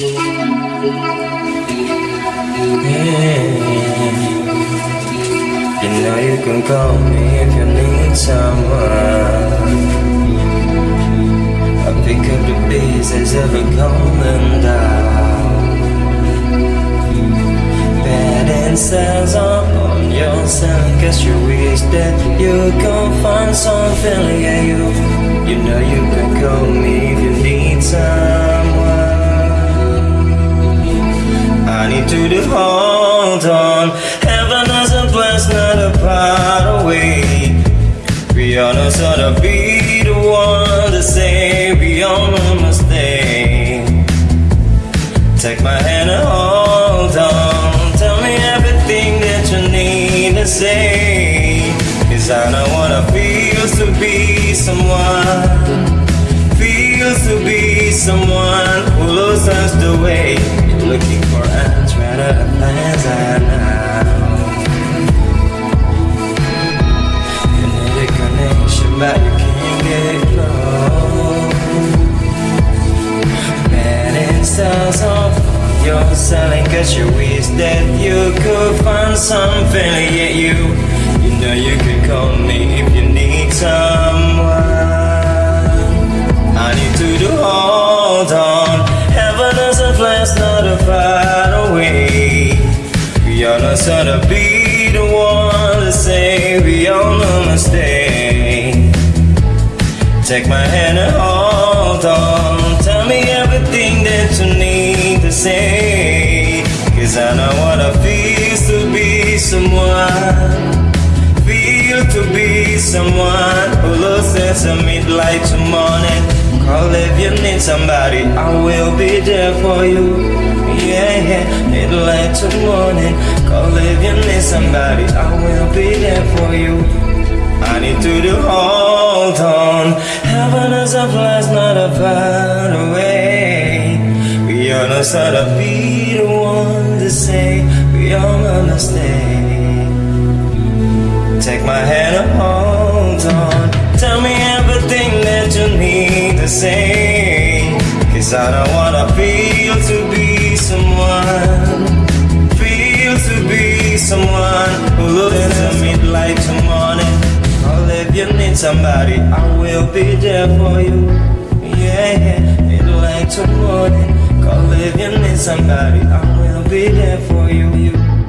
You know you can call me if you need someone. I pick up the pieces of a golden down. Bad incense on your son, cause you wish that you can find something, yeah, you. You know you can call me if you need someone. To hold on. Heaven is a place, not a part away. We are not sort of be the one to say we all must stay. Take my hand and hold on. Tell me everything that you need to say. Cause I don't wanna feel to be someone. Than I know. You need a connection, but you can't get close. You're selling cause you wish that you could find something yet you you know you can call me if you need Are not sort be the one to say we all no mistake Take my hand and hold on. Tell me everything that you need to say. Cause I know what it feels to be someone. Feel to be someone who loses at midnight to morning. Call if you need somebody, I will be there for you. Yeah, yeah, midnight to morning. Call if you need somebody, I will be there for you. I need to do hold on. Heaven is a place, not a far away. We are not sort of be the one to say we all gonna stay. Take my hand and hold on. Tell me everything that you need to say. Cause I don't wanna feel to be someone. Someone who looks at midnight to morning. Call if you need somebody, I will be there for you. Yeah, midnight to morning. Call if you need somebody, I will be there for you. you.